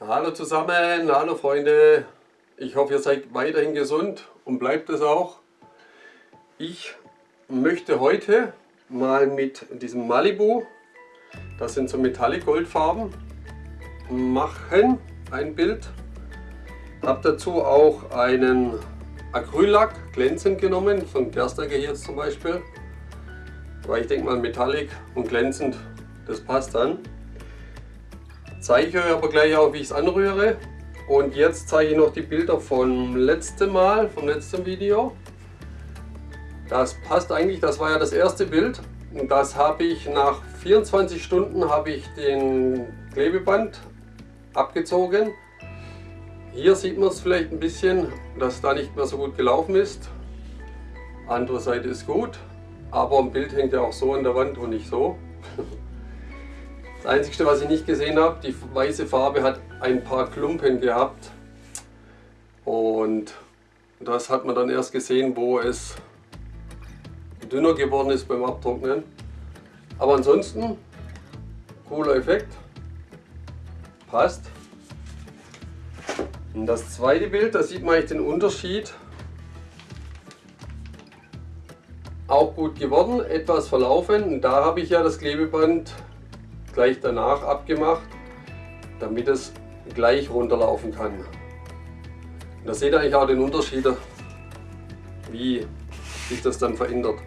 Hallo zusammen, hallo Freunde. Ich hoffe, ihr seid weiterhin gesund und bleibt es auch. Ich möchte heute mal mit diesem Malibu, das sind so Metallic Goldfarben, machen ein Bild. Habe dazu auch einen Acryllack glänzend genommen, von Gerstagger hier zum Beispiel. Weil ich denke mal Metallic und glänzend, das passt dann. Zeige ich euch aber gleich auch, wie ich es anrühre. Und jetzt zeige ich noch die Bilder vom letzten Mal, vom letzten Video. Das passt eigentlich, das war ja das erste Bild. Und das habe ich nach 24 Stunden habe ich den Klebeband abgezogen. Hier sieht man es vielleicht ein bisschen, dass da nicht mehr so gut gelaufen ist. Andere Seite ist gut, aber ein Bild hängt ja auch so an der Wand und nicht so. Das Einzige, was ich nicht gesehen habe, die weiße Farbe hat ein paar Klumpen gehabt. Und das hat man dann erst gesehen, wo es dünner geworden ist beim Abtrocknen. Aber ansonsten, cooler Effekt, passt. Und das zweite Bild, da sieht man eigentlich den Unterschied. Auch gut geworden, etwas verlaufen. Und da habe ich ja das Klebeband gleich danach abgemacht, damit es gleich runterlaufen kann. Und da seht ihr eigentlich auch den Unterschied, wie sich das dann verändert.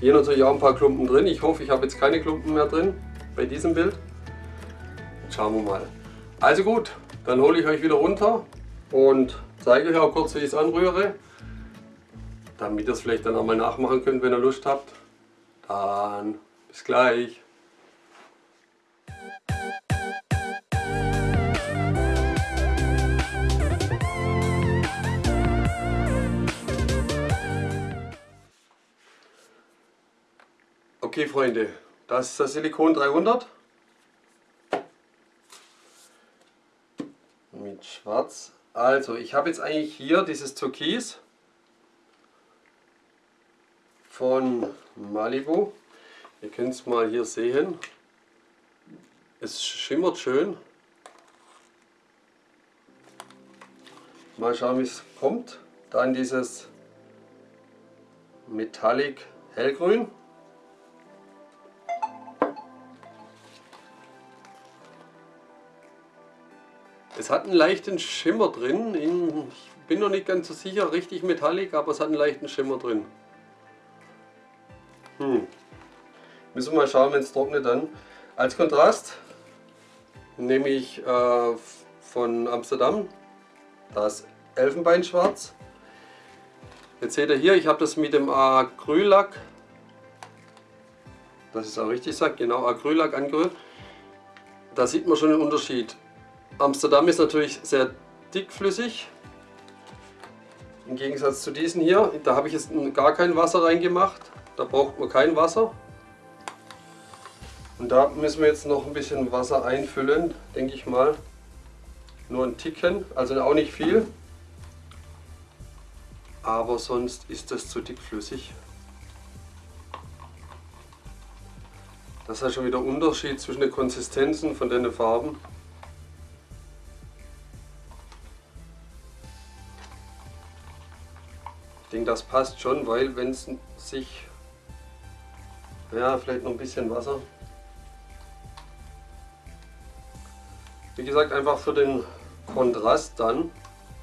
Hier natürlich auch ein paar Klumpen drin. Ich hoffe, ich habe jetzt keine Klumpen mehr drin bei diesem Bild. Schauen wir mal. Also gut, dann hole ich euch wieder runter und zeige euch auch kurz, wie ich es anrühre, damit ihr es vielleicht dann auch mal nachmachen könnt, wenn ihr Lust habt. Dann bis gleich. Okay Freunde, das ist das Silikon 300 mit Schwarz. Also ich habe jetzt eigentlich hier dieses Türkis von Malibu. Ihr könnt es mal hier sehen. Es schimmert schön. Mal schauen wie es kommt. Dann dieses Metallic Hellgrün. Es hat einen leichten Schimmer drin. Ich bin noch nicht ganz so sicher, richtig metallic, aber es hat einen leichten Schimmer drin. Hm. Müssen wir mal schauen, wenn es trocknet dann. Als Kontrast nehme ich äh, von Amsterdam das Elfenbeinschwarz. Jetzt seht ihr hier, ich habe das mit dem Acryllack, das ist auch richtig sagt, genau Acryllack angerührt. Da sieht man schon den Unterschied. Amsterdam ist natürlich sehr dickflüssig. Im Gegensatz zu diesen hier, da habe ich jetzt gar kein Wasser reingemacht. Da braucht man kein Wasser. Und da müssen wir jetzt noch ein bisschen Wasser einfüllen, denke ich mal. Nur ein Ticken, also auch nicht viel. Aber sonst ist das zu dickflüssig. Das ist schon wieder Unterschied zwischen den Konsistenzen von den Farben. Denke, das passt schon, weil wenn es sich, ja, vielleicht noch ein bisschen Wasser. Wie gesagt, einfach für den Kontrast dann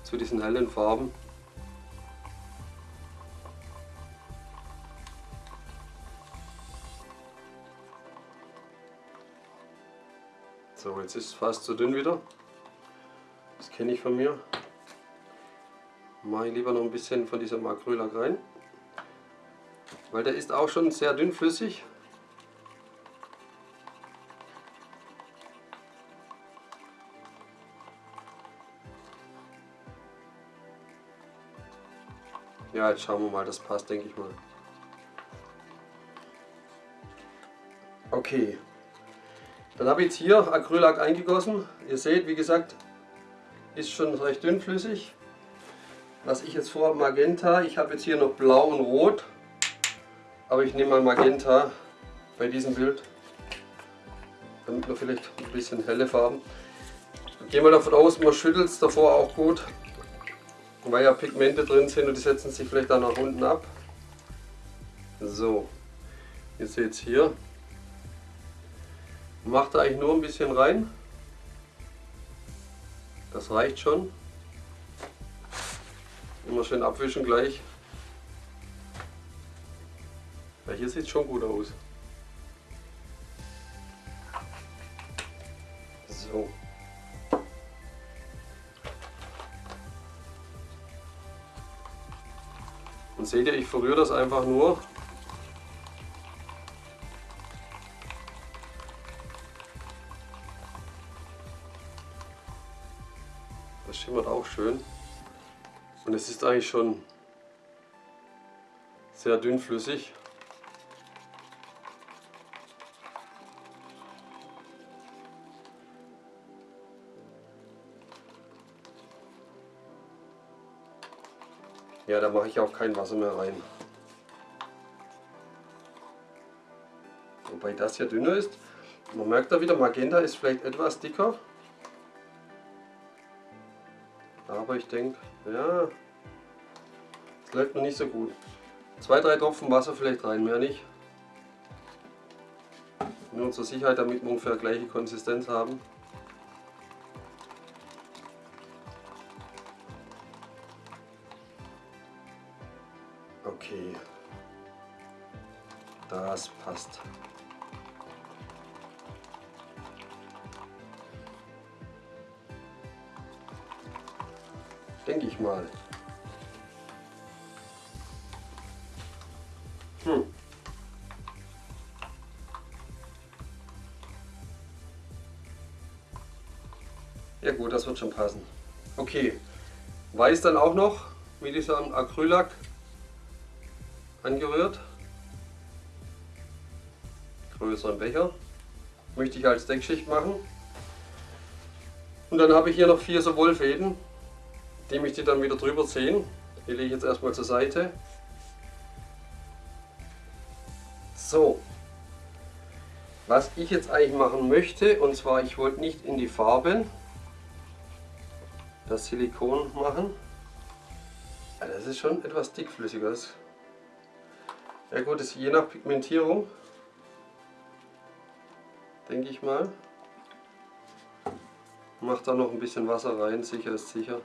zu diesen hellen Farben. So, jetzt ist es fast zu dünn wieder. Das kenne ich von mir mache ich lieber noch ein bisschen von diesem Acrylack rein. Weil der ist auch schon sehr dünnflüssig. Ja, jetzt schauen wir mal, das passt, denke ich mal. Okay, dann habe ich jetzt hier Acrylack eingegossen. Ihr seht, wie gesagt, ist schon recht dünnflüssig was ich jetzt vor Magenta, ich habe jetzt hier noch Blau und Rot, aber ich nehme mal Magenta bei diesem Bild, damit wir vielleicht ein bisschen helle Farben. Gehen wir davon aus, man schüttelt es davor auch gut, weil ja Pigmente drin sind und die setzen sich vielleicht dann nach unten ab. So, ihr seht es hier. Macht eigentlich nur ein bisschen rein. Das reicht schon. Immer schön abwischen gleich. Ja, hier sieht es schon gut aus. So. Und seht ihr, ich verrühre das einfach nur. Das schimmert auch schön. Und es ist eigentlich schon sehr dünnflüssig. Ja, da mache ich auch kein Wasser mehr rein. Wobei das hier dünner ist. Man merkt da wieder, Magenta ist vielleicht etwas dicker. Aber ich denke, ja, es läuft noch nicht so gut. Zwei, drei Tropfen Wasser vielleicht rein, mehr nicht. Nur zur Sicherheit, damit wir ungefähr gleiche Konsistenz haben. Okay. Das passt. Denke ich mal. Hm. Ja gut, das wird schon passen. Okay, weiß dann auch noch mit diesem Acrylac angerührt. Größeren Becher. Möchte ich als Deckschicht machen. Und dann habe ich hier noch vier so Wollfäden. Die möchte ich dann wieder drüber ziehen. Die lege ich jetzt erstmal zur Seite. So. Was ich jetzt eigentlich machen möchte, und zwar ich wollte nicht in die Farben das Silikon machen. Ja, das ist schon etwas dickflüssiger. Ja gut, ist je nach Pigmentierung, denke ich mal. Macht da noch ein bisschen Wasser rein, sicher ist sicher.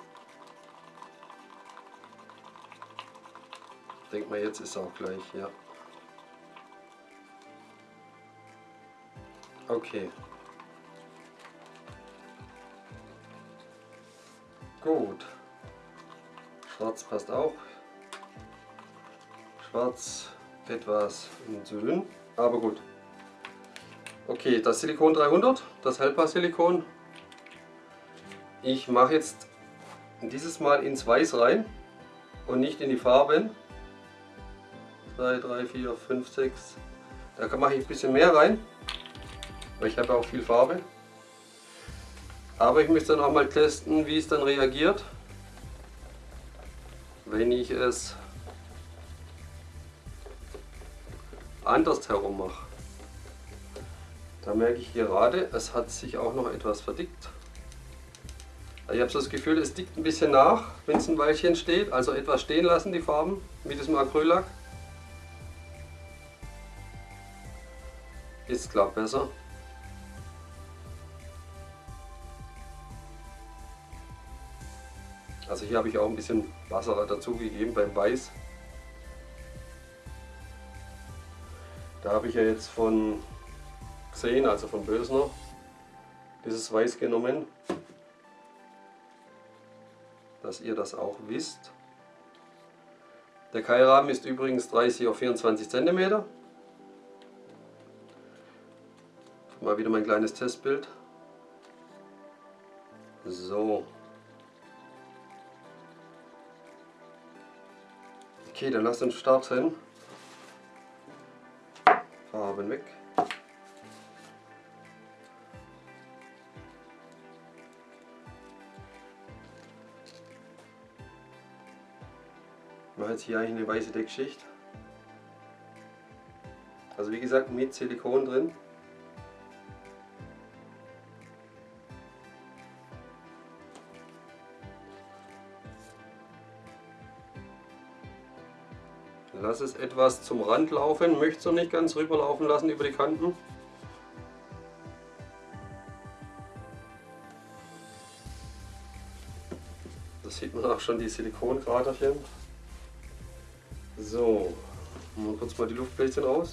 Denk mal, jetzt ist auch gleich, ja. Okay. Gut. Schwarz passt auch. Schwarz etwas dünn, aber gut. Okay, das Silikon 300, das Hellpaar-Silikon. Ich mache jetzt dieses Mal ins Weiß rein und nicht in die Farben. 2, 3, 4, 5, 6. Da mache ich ein bisschen mehr rein, weil ich habe auch viel Farbe. Aber ich möchte dann auch mal testen, wie es dann reagiert, wenn ich es anders herum mache. Da merke ich gerade, es hat sich auch noch etwas verdickt. Ich habe so das Gefühl, es dickt ein bisschen nach, wenn es ein Weilchen steht. Also etwas stehen lassen, die Farben, mit diesem Acryllack. Ist klar besser. Also hier habe ich auch ein bisschen Wasser dazugegeben beim Weiß. Da habe ich ja jetzt von Xen, also von Bösner, dieses Weiß genommen, dass ihr das auch wisst. Der Keilrahmen ist übrigens 30 auf 24 cm. Wieder mein kleines Testbild. So. Okay, dann lasst uns starten. Farben weg. Ich mache jetzt hier eigentlich eine weiße Deckschicht. Also wie gesagt mit Silikon drin. Lass es etwas zum Rand laufen, möchte es noch nicht ganz rüberlaufen lassen über die Kanten. Da sieht man auch schon die Silikonkraterchen. So, mal kurz mal die Luftbläschen raus.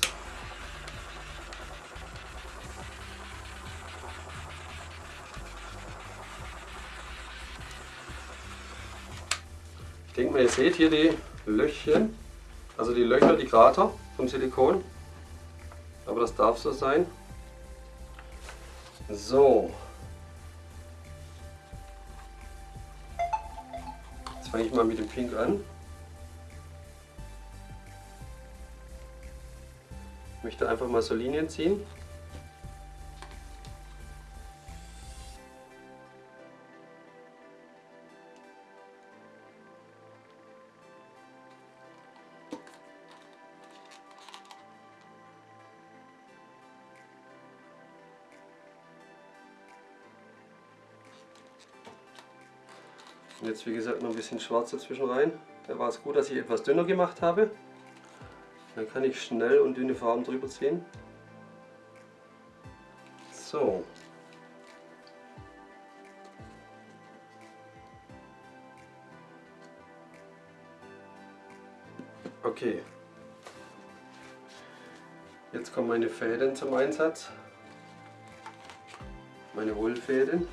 Ich denke mal, ihr seht hier die Löchchen, also die Löcher, die Krater vom Silikon. Aber das darf so sein. So. Jetzt fange ich mal mit dem Pink an. Ich möchte einfach mal so Linien ziehen. Und jetzt wie gesagt noch ein bisschen schwarz dazwischen rein. Da war es gut, dass ich etwas dünner gemacht habe. Dann kann ich schnell und dünne Farben drüber ziehen. So. Okay. Jetzt kommen meine Fäden zum Einsatz. Meine Wollfäden.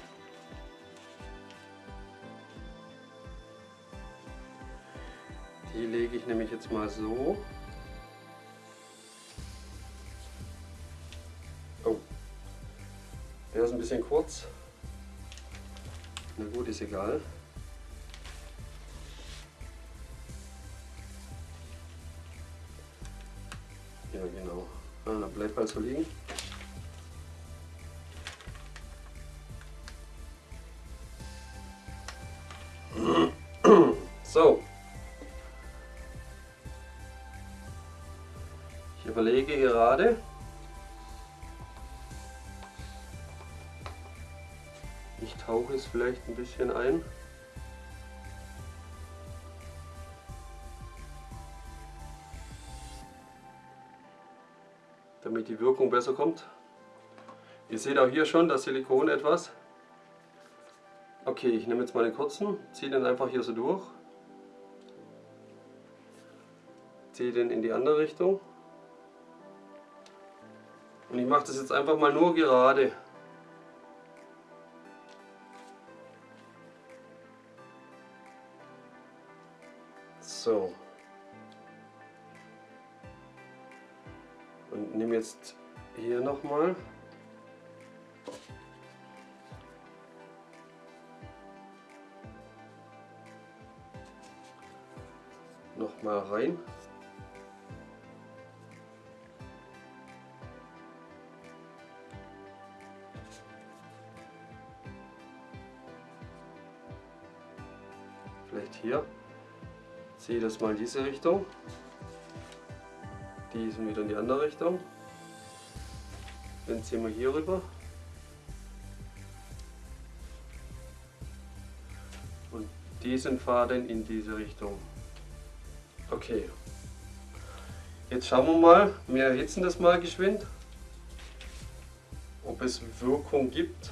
Lege ich jetzt mal so. Oh, der ist ein bisschen kurz. Na gut, ist egal. Ja, genau. Ah, bleibt halt so liegen. Vielleicht ein bisschen ein. damit die Wirkung besser kommt. Ihr seht auch hier schon das Silikon etwas. Okay, ich nehme jetzt mal den kurzen, ziehe den einfach hier so durch. Ziehe den in die andere Richtung. Und ich mache das jetzt einfach mal nur gerade. Jetzt hier nochmal. Nochmal rein. Vielleicht hier. Ziehe das mal in diese Richtung. Die sind wieder in die andere Richtung. Dann ziehen wir hier rüber. Und diesen Faden in diese Richtung. Okay. Jetzt schauen wir mal, wir erhitzen das mal geschwind, ob es Wirkung gibt.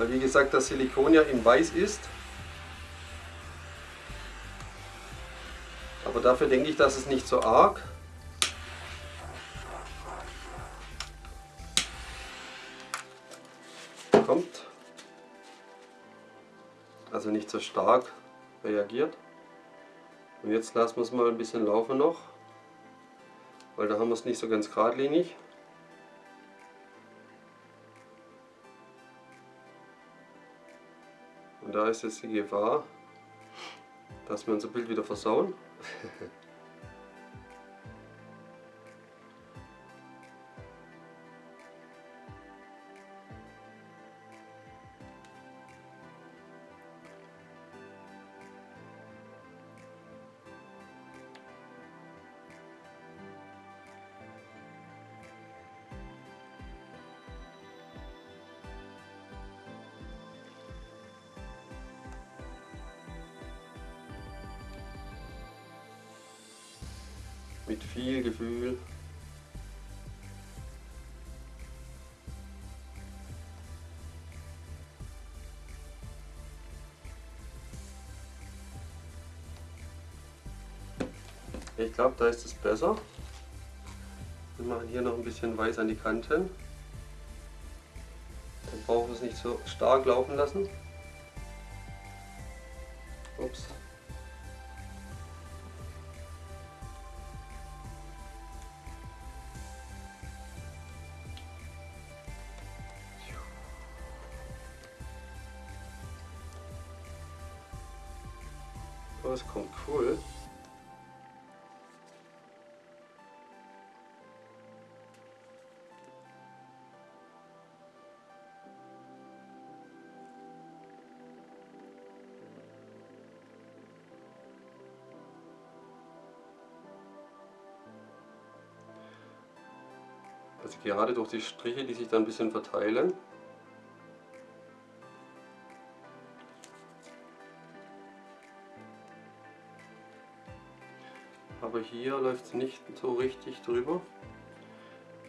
Weil wie gesagt das Silikon ja in weiß ist. Aber dafür denke ich, dass es nicht so arg kommt. Also nicht so stark reagiert. Und jetzt lassen wir es mal ein bisschen laufen noch. Weil da haben wir es nicht so ganz geradlinig. Da ist jetzt die Gefahr, dass wir unser Bild wieder versauen. Gefühl. Ich glaube, da ist es besser. Wir machen hier noch ein bisschen weiß an die Kanten. Dann brauchen wir es nicht so stark laufen lassen. Also gerade durch die Striche, die sich dann ein bisschen verteilen. Aber hier läuft es nicht so richtig drüber.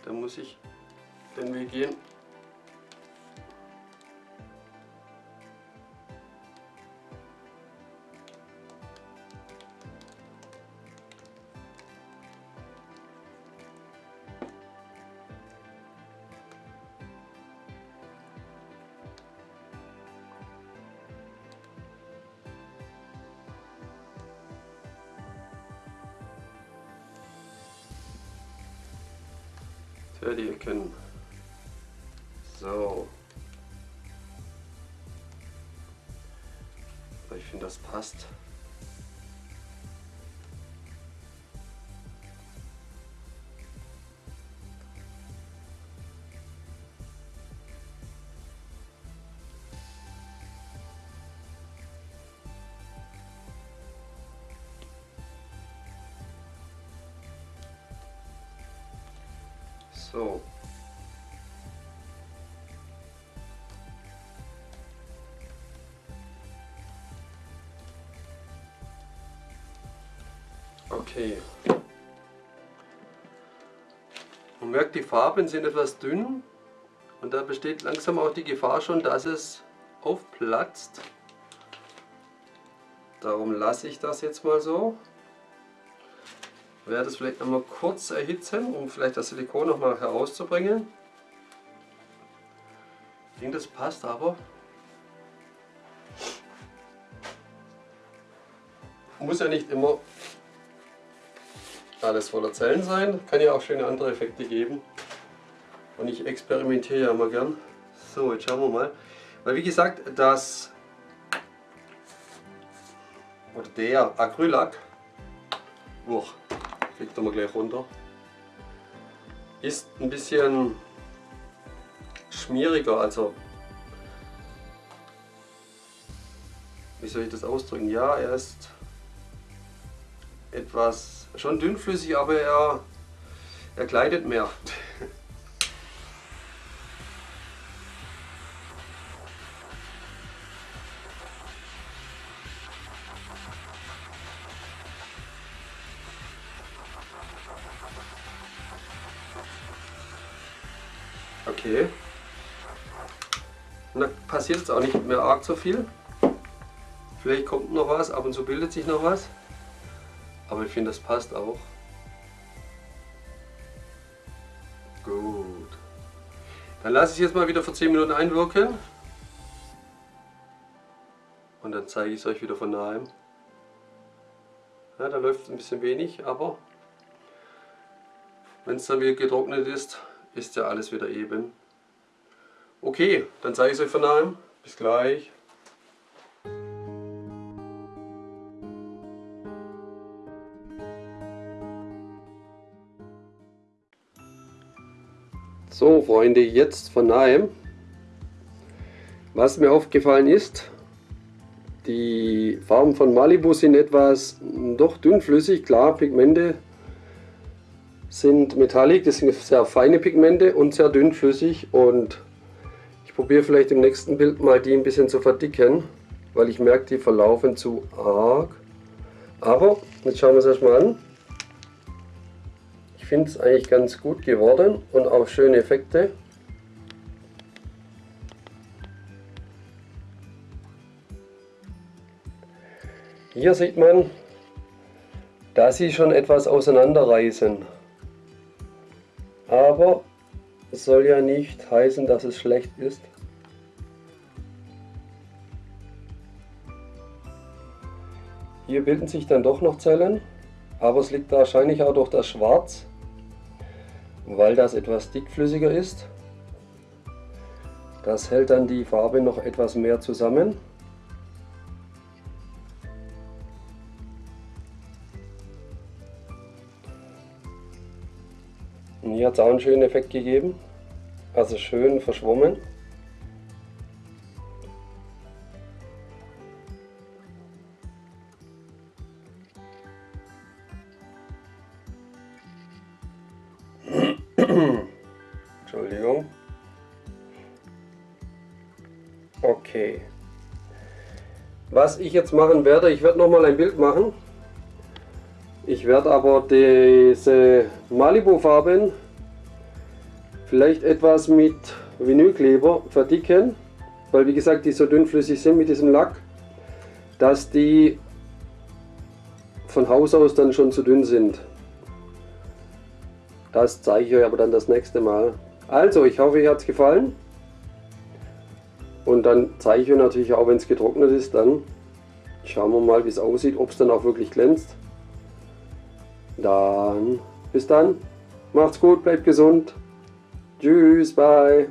Da muss ich den Weg gehen. Ja, die Ecken. So. Ich finde, das passt. So. Okay. Man merkt, die Farben sind etwas dünn und da besteht langsam auch die Gefahr schon, dass es aufplatzt. Darum lasse ich das jetzt mal so werde es vielleicht noch mal kurz erhitzen, um vielleicht das Silikon noch mal herauszubringen. Ich denke, das passt aber. Muss ja nicht immer alles voller Zellen sein, kann ja auch schöne andere Effekte geben. Und ich experimentiere ja immer gern. So, jetzt schauen wir mal. Weil wie gesagt, das oder der Acrylac, uch, Legt er mal gleich runter. Ist ein bisschen schmieriger, also wie soll ich das ausdrücken? Ja, er ist etwas schon dünnflüssig, aber er, er gleitet mehr. Okay. Und da passiert jetzt auch nicht mehr arg so viel. Vielleicht kommt noch was, ab und zu bildet sich noch was. Aber ich finde, das passt auch. Gut. Dann lasse ich es jetzt mal wieder für 10 Minuten einwirken. Und dann zeige ich es euch wieder von nahem. Ja, da läuft ein bisschen wenig, aber wenn es dann wieder getrocknet ist, ist ja alles wieder eben. Okay, dann zeige ich es euch von nahem. Bis gleich. So Freunde, jetzt von nahem. Was mir aufgefallen ist, die Farben von Malibu sind etwas doch dünnflüssig, klar, Pigmente sind metallic, das sind sehr feine Pigmente und sehr dünnflüssig und ich probiere vielleicht im nächsten Bild mal die ein bisschen zu verdicken, weil ich merke, die verlaufen zu arg. Aber jetzt schauen wir es erstmal an. finde es eigentlich ganz gut geworden und auch schöne Effekte. Hier sieht man, dass sie schon etwas auseinanderreißen. Aber es soll ja nicht heißen, dass es schlecht ist. Hier bilden sich dann doch noch Zellen, aber es liegt wahrscheinlich auch durch das Schwarz, weil das etwas dickflüssiger ist. Das hält dann die Farbe noch etwas mehr zusammen. Und hier hat es auch einen schönen Effekt gegeben, also schön verschwommen. Entschuldigung. Okay. Was ich jetzt machen werde, ich werde nochmal ein Bild machen. Ich werde aber diese Malibu Farben vielleicht etwas mit Vinylkleber verdicken, weil wie gesagt die so dünnflüssig sind mit diesem Lack, dass die von Haus aus dann schon zu dünn sind. Das zeige ich euch aber dann das nächste Mal. Also, ich hoffe, euch hat es gefallen. Und dann zeige ich euch natürlich auch, wenn es getrocknet ist, dann schauen wir mal, wie es aussieht, ob es dann auch wirklich glänzt. Dann, bis dann. Macht's gut, bleibt gesund. Tschüss, bye.